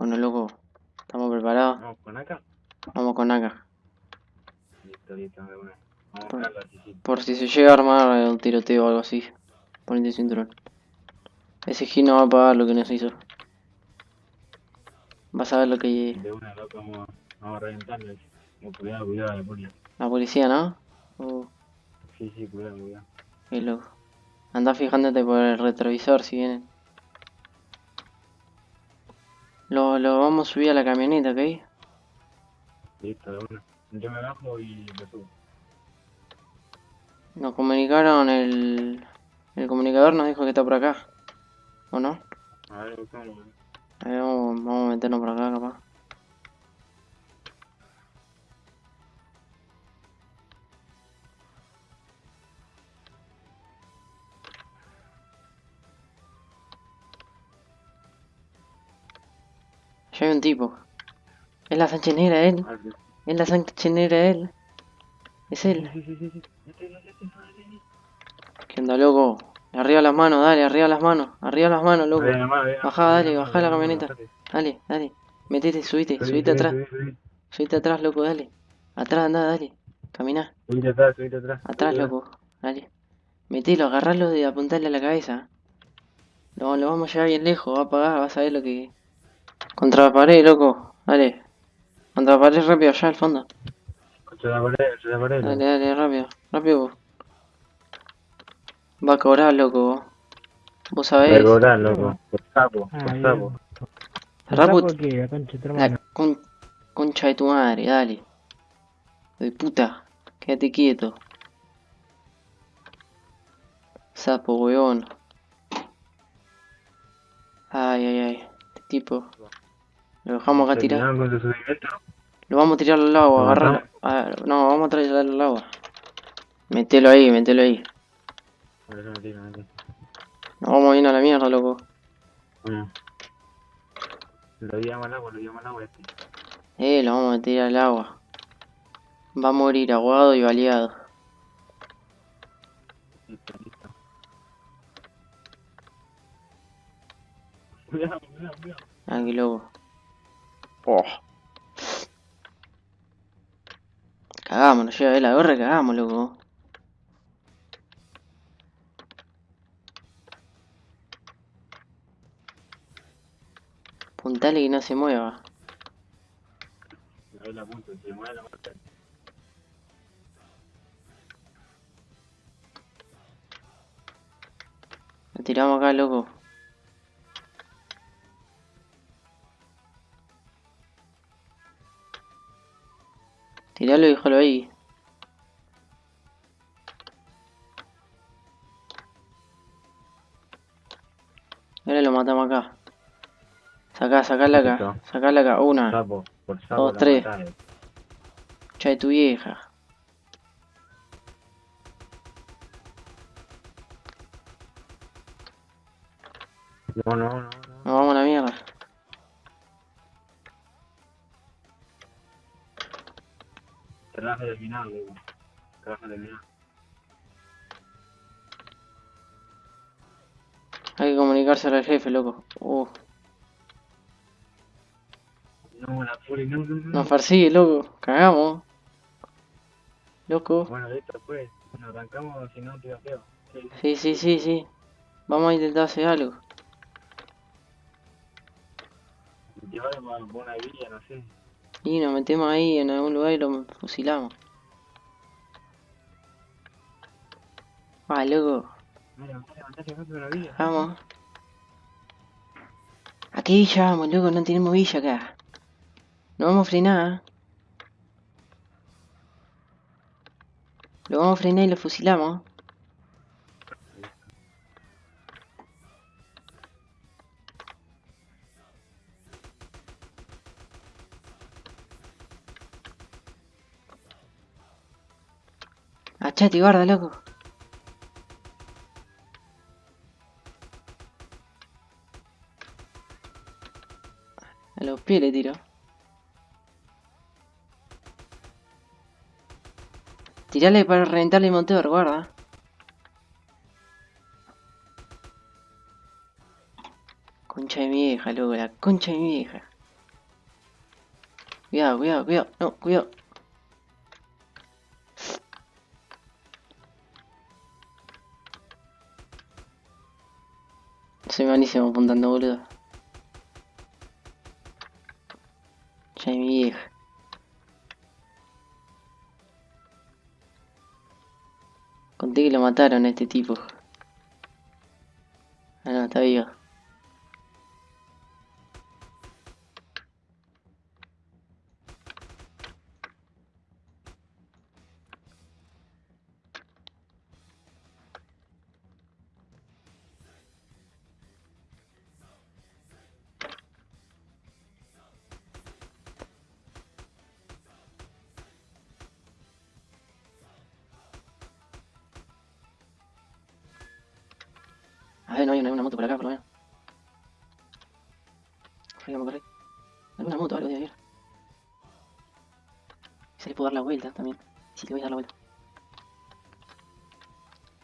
Bueno, loco, ¿estamos preparados? Vamos con acá. Vamos con acá. Listo, listo, de una. Vamos Por- a así. Por si se llega a armar un tiroteo o algo así. Ponete el cinturón. Ese G no va a pagar lo que nos hizo. Vas a ver lo que... De una, loco, vamos, vamos a reventarlo. Como cuidado, cuidado, la policía. La policía, ¿no? Uh, Sí, sí, cuidado, cuidado. qué loco. Anda fijándote por el retrovisor si vienen. Lo, lo vamos a subir a la camioneta, ¿ok? Listo, de una. Yo me bajo y lo subo. Nos comunicaron el... El comunicador nos dijo que está por acá. ¿O no? A ver, buscamos. A ver, vamos, vamos a meternos por acá, capaz. Hay un tipo. Es la Sánchez Negra, él. Es la Sánchez Negra, él. Es él. ¿Qué onda, loco? Arriba las manos, dale, arriba las manos. Arriba las manos, loco. Bajá, dale, bajá la camioneta. Dale, dale. Metete, subite, subite atrás. Subite atrás, loco, dale. Atrás, anda, dale. Camina. Subite atrás, subite atrás. Atrás, loco. Dale. Metelo, agarralo de apuntarle a la cabeza. Lo, lo vamos a llevar bien lejos, va a pagar, vas a ver lo que... Contra la pared, loco. Dale. Contra la pared rápido, allá al fondo. Contra la pared, contra la pared. Dale, dale, rápido. Rápido. vos. Va a cobrar, loco. Vos Voy a sabés. cobrar, loco. Por sapo, por sapo. Raput- ¿Sapo qué? La concha de tu La hermano. con- concha de tu madre, dale. De puta. Quédate quieto. Sapo, weón. Ay, ay, ay. Este tipo. Lo dejamos acá tirado. Lo vamos a tirar al agua, ¿Lo agarrarlo. No, vamos a traerlo al agua. Metelo ahí, metelo ahí. Metí. Nos vamos bien a la mierda, loco. Bueno. Lo llamo al agua, lo llamo al agua este. Eh, lo vamos a meter al agua. Va a morir aguado y baleado. Listo, listo. Cuidado, cuidado, cuidado. Ah, qué loco. Oh. Cagamos, nos lleva a ver la gorra, cagamos, loco. Puntale que no se mueva. La punta, se mueve la marca. Lo tiramos acá, loco. Tiralo y déjalo ahí. Ahora lo matamos acá. Sacá, sacala acá. Sacala acá. Una. Sapo, por sapo. Dos, tres. Cha de tu vieja. No, no, no, no. Nos vamos a la mierda. Trabajo terminado, loco. Trabajo terminado. Hay que comunicarse al jefe, loco. Uh, No, la poli, no, no, no. nos persigue, loco. Cagamos. Loco. Bueno, listo, pues. Nos arrancamos, si no, te feo. Sí, sí. Sí, sí. Vamos a intentar hacer algo. Llevarlo a una villa, no sé. Y nos metemos ahí en algún lugar y lo fusilamos. Ah, loco. Vamos. ¿A qué villa vamos, loco? No tenemos villa acá. No vamos a frenar. Lo vamos a frenar y lo fusilamos. Achate, guarda, loco. A los pies le tiro. Tirale para reventarle el motor, guarda. Concha de mi vieja, loco, la concha de mi vieja. Cuidado, cuidado, cuidado. No, cuidado. Soy malísimo apuntando, boludo. Ya mi vieja. Conté que lo mataron a este tipo. Ah, no, está vivo. A ver, no hay una, una moto por acá, por lo menos. Corre, vamos a correr. Alguna moto, algo de haber. Se le puedo dar la vuelta también. Sí, le voy a dar la vuelta.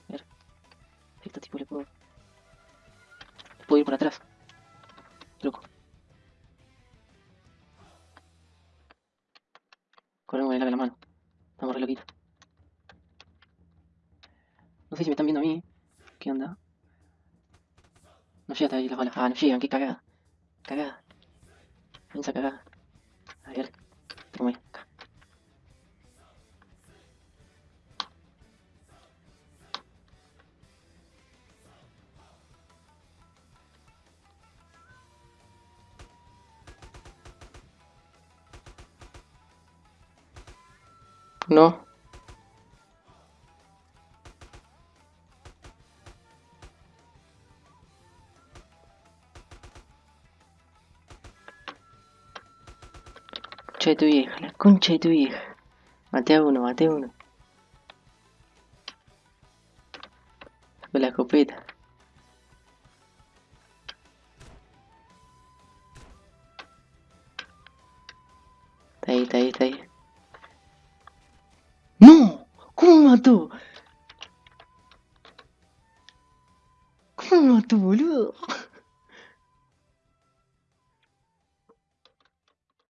A ver. Este tipo le puedo... Puedo ir por atrás. Loco. Corremos con el la mano. Estamos re loquitos. No sé si me están viendo a mí. ¿Qué onda? No llega hasta ahí las balas. Ah, no llegan, qué cagada. Cagada. Piensa cagada. A ver. Toma. Acá. No. Concha de tu vieja, la concha de tu vieja. Maté a uno, maté a uno. Con la escopeta. Está ahí, está ahí, está ahí.